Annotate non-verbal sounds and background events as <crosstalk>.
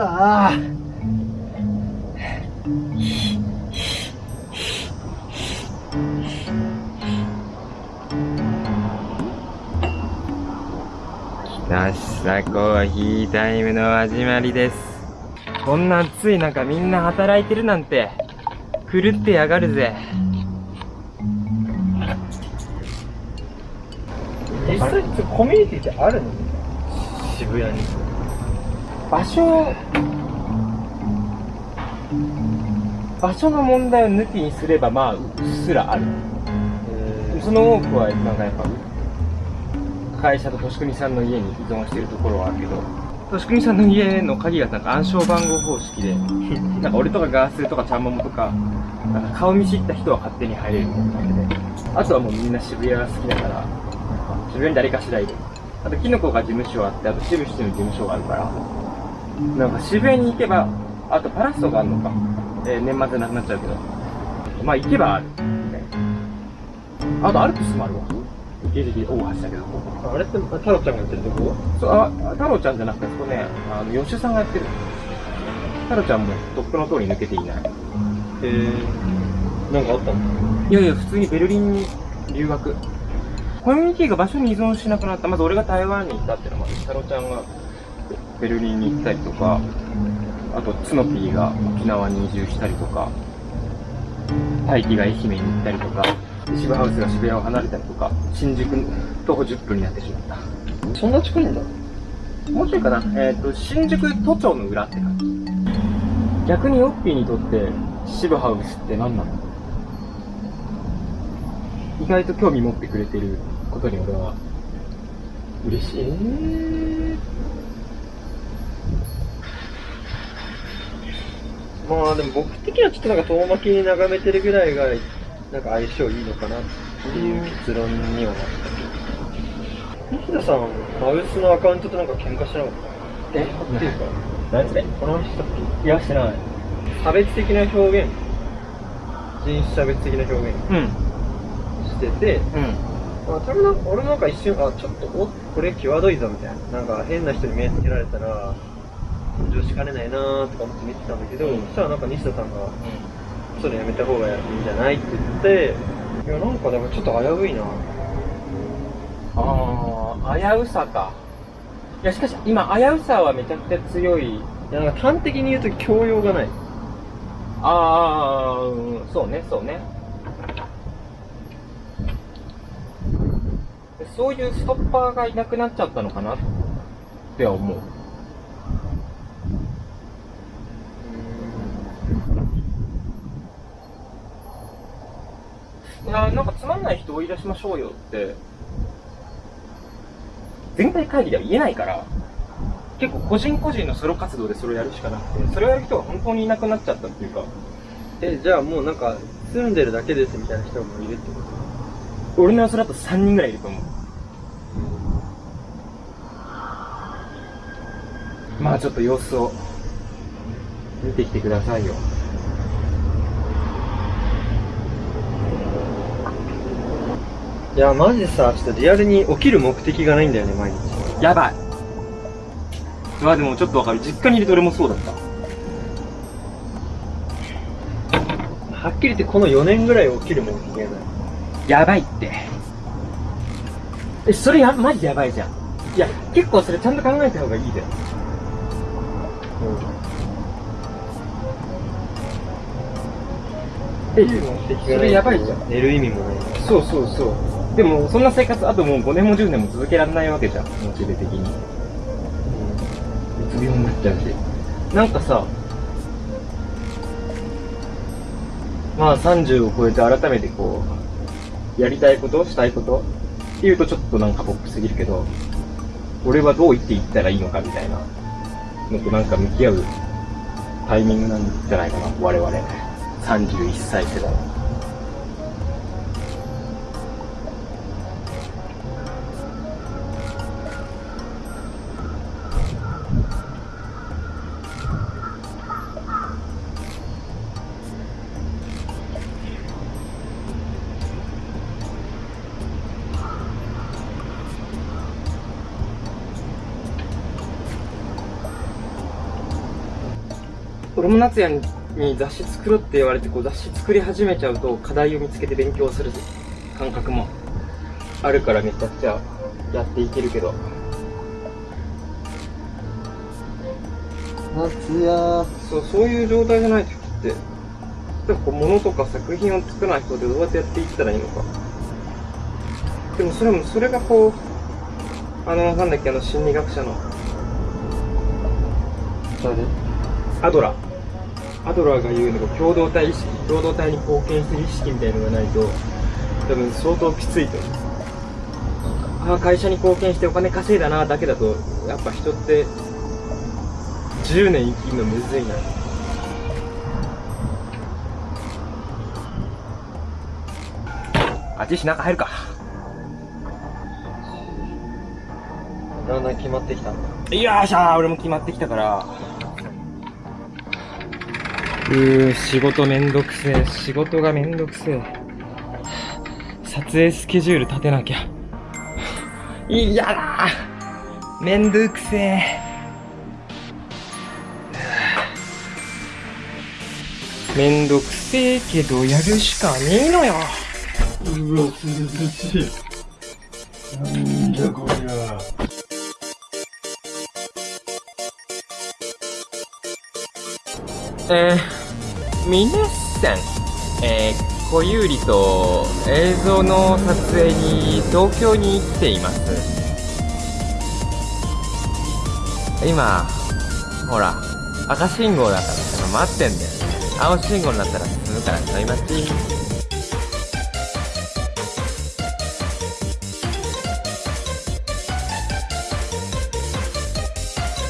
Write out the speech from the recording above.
ああ来ましたコーヒータイムの始まりです。こんな暑い中みんな働いてるなんて。狂ってやがるぜ。実際コミュニティってあるの？渋谷に。場所場所の問題を抜きにすればまあうっすらある。その多くはなんかやっぱ会社と俊国さんの家に依存してるところはあるけど。俊国さんの家の鍵がなんか暗証番号方式で <laughs> なんか俺とかガースとかちゃんももとかなんか顔見知った人は勝手に入れるみたいな感じで。あとはもうみんな渋谷が好きだから渋谷に誰かしらいるあとキノコが事務所あってあと渋々の事務所があるから。なんか渋谷に行けばあとパラッソがあるのか、えー年末なくなっちゃうけど。まあ行けばある。みたいな。あとアルプスもあるわ。池尻大橋だけど。あれって太郎ちゃんがやってるとこ？そうあ太郎ちゃんじゃなくてそこね。あの吉さんがやってる太郎ちゃんもとっくの通り抜けていない。へえなんかあったの？いやいや普通にベルリンに留学。コミュニティが場所に依存しなくなった。まず俺が台湾に行ったっていうのもある。太郎ちゃんがベルリンに行ったりとかあとツノピーが沖縄に移住したりとか大輝が愛媛に行ったりとか渋ハウスが渋谷を離れたりとか新宿徒歩10分になってしまった。そんな近いんだ。もうちょいかな、えっ、と、新宿都庁の裏って感じ。逆にヨッピーにとって、渋ハウスって何なの？意外と興味持ってくれてることに俺は、嬉しい。えまあでも僕的にはちょっとなんか遠巻きに眺めてるぐらいがなんか相性いいのかなっていう結論にはなった。西田さんマウスのアカウントとなんか喧嘩してなかった？え？っていうか何それこの話したっいや、してない。け差別的な表現？人種差別的な表現？うん。しててうん。まあ、多分なんか俺なんか一瞬、あ、ちょっと、おこれ際どいぞみたいな。なんか変な人に目つけられたら、炎上しかねないなーとか思って見てたんだけど、うん。そしたらなんか西田さんが、それやめた方がいいんじゃないって言って、いや、なんかでもちょっと危ういな。ああ、危うさか。いや、しかし、今、危うさはめちゃくちゃ強い。いや、なんか端的に言うと教養がない。ああ、うんそうね、そうね。そういうストッパーがいなくなっちゃったのかなっては思う。いや、なんかつまんない人追い出しましょうよって、全体会議では言えないから、結構個人個人のソロ活動でそれをやるしかなくて、それをやる人が本当にいなくなっちゃったっていうか、え、じゃあもうなんか、住んでるだけですみたいな人もいるってこと？俺の予想だと3人ぐらいいると思う。まあちょっと様子を見てきてくださいよ。いや、マジでさ、ちょっとリアルに起きる目的がないんだよね、毎日。やばい。まあでもちょっとわかる。実家にいると俺もそうだった。はっきり言ってこの4年ぐらい起きる目的がない。やばいって。え、それや、マジやばいじゃん。いや、結構それちゃんと考えた方がいいじゃん。え、それやばいじゃん。寝る意味もない。そうそうそう。でも、そんな生活、あともう5年も10年も続けられないわけじゃん、モチベ的に。うつ病になっちゃうし。なんかさ、まあ30を超えて改めてこう、やりたいことしたいことっていうとちょっとなんかポップすぎるけど、俺はどう言っていったらいいのかみたいなのとなんか向き合うタイミングなんじゃないかな、我々。31歳世代。俺も夏也に雑誌作ろうって言われてこう雑誌作り始めちゃうと課題を見つけて勉強する感覚もあるからめちゃくちゃやっていけるけど。夏やそうそういう状態じゃない時って例えばこう物とか作品を作らない人でどうやってやっていったらいいのか。でもそれもそれがこうあのなんだっけあの心理学者の。誰？アドラーアドラーが言うのが共同体意識共同体に貢献する意識みたいのがないと多分相当きついと。思うああ会社に貢献してお金稼いだなだけだとやっぱ人って10年生きるのむずいな。あっちし中入るか。だんだん決まってきたんだよーしゃー俺も決まってきたからうー仕事めんどくせえ仕事がめんどくせえ。撮影スケジュール立てなきゃ。いやだ。ーめんどくせえ。めんどくせえけどやるしかねえのよ。うわ涼しいなんじゃこりゃ。えー、皆さん、えー、小有利と映像の撮影に東京に来ています。今、ほら、赤信号だから待ってんだよ。青信号になったら進むからちょい待ち。